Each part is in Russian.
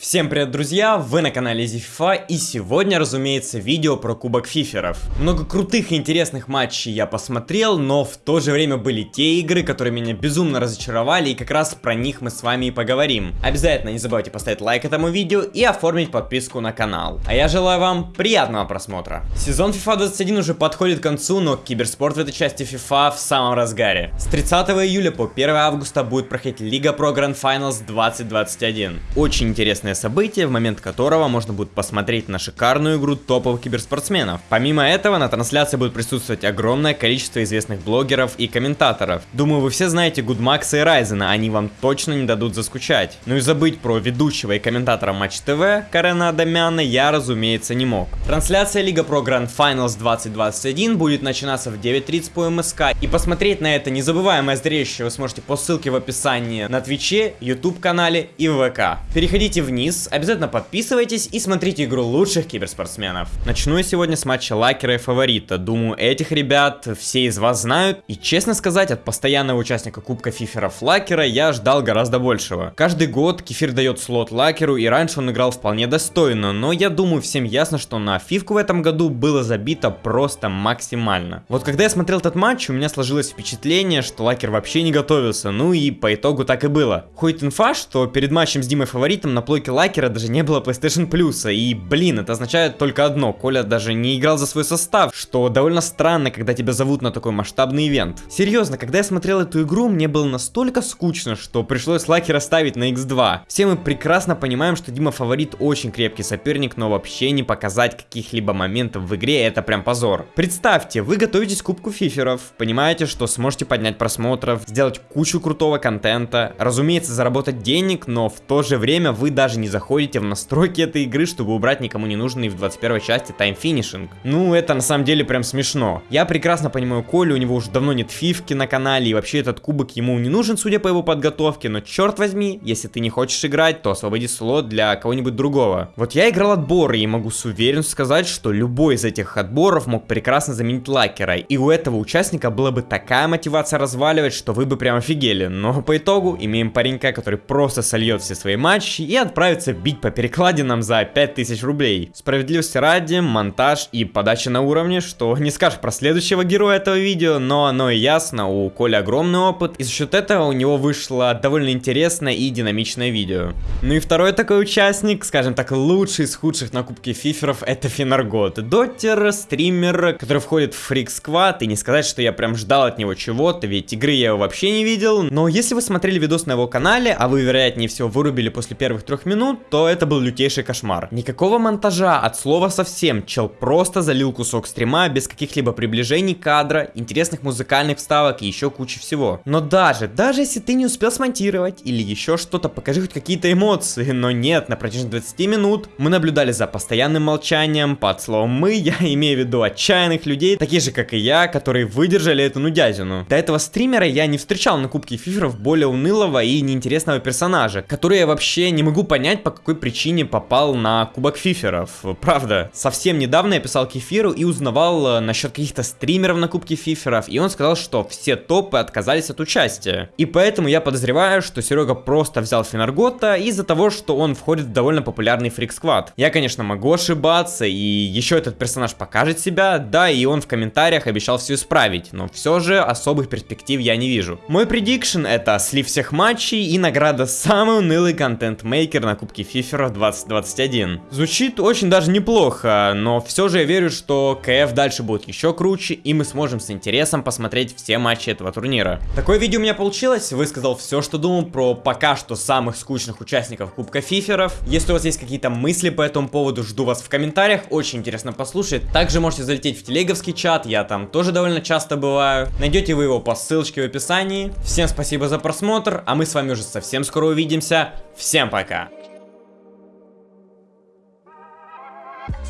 Всем привет, друзья! Вы на канале FIFA и сегодня, разумеется, видео про Кубок Фиферов. Много крутых и интересных матчей я посмотрел, но в то же время были те игры, которые меня безумно разочаровали и как раз про них мы с вами и поговорим. Обязательно не забывайте поставить лайк этому видео и оформить подписку на канал. А я желаю вам приятного просмотра. Сезон FIFA 21 уже подходит к концу, но киберспорт в этой части FIFA в самом разгаре. С 30 июля по 1 августа будет проходить Лига Pro Grand Finals 2021. Очень интересная важное событие, в момент которого можно будет посмотреть на шикарную игру топовых киберспортсменов. Помимо этого, на трансляции будет присутствовать огромное количество известных блогеров и комментаторов. Думаю, вы все знаете Гудмакса и Райзена, они вам точно не дадут заскучать. Ну и забыть про ведущего и комментатора Матч ТВ Карена Адамяна я, разумеется, не мог. Трансляция Лига Pro Grand Finals 2021 будет начинаться в 9.30 по МСК, и посмотреть на это незабываемое зрелище вы сможете по ссылке в описании на Твиче, YouTube канале и ВК. Переходите вниз вниз, обязательно подписывайтесь и смотрите игру лучших киберспортсменов. Начну я сегодня с матча Лакера и Фаворита. Думаю, этих ребят все из вас знают. И честно сказать, от постоянного участника Кубка Фиферов Лакера я ждал гораздо большего. Каждый год Кефир дает слот Лакеру, и раньше он играл вполне достойно, но я думаю, всем ясно, что на Фивку в этом году было забито просто максимально. Вот когда я смотрел этот матч, у меня сложилось впечатление, что Лакер вообще не готовился, ну и по итогу так и было. Ходит инфа, что перед матчем с Димой Фаворитом на плойке Лакера даже не было PlayStation Plus. И, блин, это означает только одно. Коля даже не играл за свой состав, что довольно странно, когда тебя зовут на такой масштабный ивент. Серьезно, когда я смотрел эту игру, мне было настолько скучно, что пришлось Лакера ставить на X2. Все мы прекрасно понимаем, что Дима фаворит очень крепкий соперник, но вообще не показать каких-либо моментов в игре это прям позор. Представьте, вы готовитесь к Кубку Фиферов, понимаете, что сможете поднять просмотров, сделать кучу крутого контента, разумеется, заработать денег, но в то же время вы даже не заходите в настройки этой игры, чтобы убрать никому не нужный в 21 части таймфинишинг. Ну, это на самом деле прям смешно. Я прекрасно понимаю Колю, у него уже давно нет фивки на канале, и вообще этот кубок ему не нужен, судя по его подготовке, но черт возьми, если ты не хочешь играть, то освободи слот для кого-нибудь другого. Вот я играл отборы, и могу с уверенностью сказать, что любой из этих отборов мог прекрасно заменить лакера, и у этого участника была бы такая мотивация разваливать, что вы бы прям офигели, но по итогу имеем паренька, который просто сольет все свои матчи и отправит отправиться бить по перекладинам за 5000 рублей. Справедливости ради, монтаж и подача на уровне, что не скажешь про следующего героя этого видео, но оно и ясно, у Коли огромный опыт, и за счет этого у него вышло довольно интересное и динамичное видео. Ну и второй такой участник, скажем так, лучший из худших на кубке фиферов, это Финаргот. Доттер, стример, который входит в Фрик Сквад, и не сказать, что я прям ждал от него чего-то, ведь игры я его вообще не видел, но если вы смотрели видос на его канале, а вы, вероятнее всего, вырубили после первых трех минут, минут, то это был лютейший кошмар. Никакого монтажа, от слова совсем. Чел просто залил кусок стрима без каких-либо приближений кадра, интересных музыкальных вставок и еще кучи всего. Но даже, даже если ты не успел смонтировать или еще что-то, покажи хоть какие-то эмоции. Но нет, на протяжении 20 минут мы наблюдали за постоянным молчанием. Под словом мы, я имею в виду отчаянных людей, такие же как и я, которые выдержали эту нудязину. До этого стримера я не встречал на Кубке Фиферов более унылого и неинтересного персонажа, который я вообще не могу понять, понять, по какой причине попал на Кубок Фиферов. Правда, совсем недавно я писал Кефиру и узнавал э, насчет каких-то стримеров на Кубке Фиферов, и он сказал, что все топы отказались от участия. И поэтому я подозреваю, что Серега просто взял Финаргота из-за того, что он входит в довольно популярный фрик сквад. Я, конечно, могу ошибаться, и еще этот персонаж покажет себя, да, и он в комментариях обещал все исправить, но все же особых перспектив я не вижу. Мой предикшн это слив всех матчей и награда самый унылый контент-мейкер на Кубке Фифера 2021. Звучит очень даже неплохо, но все же я верю, что КФ дальше будет еще круче, и мы сможем с интересом посмотреть все матчи этого турнира. Такое видео у меня получилось, высказал все, что думал про пока что самых скучных участников Кубка Фиферов. Если у вас есть какие-то мысли по этому поводу, жду вас в комментариях, очень интересно послушать. Также можете залететь в телеговский чат, я там тоже довольно часто бываю. Найдете вы его по ссылочке в описании. Всем спасибо за просмотр, а мы с вами уже совсем скоро увидимся. Всем пока!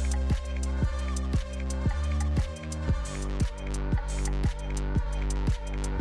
We'll be right back.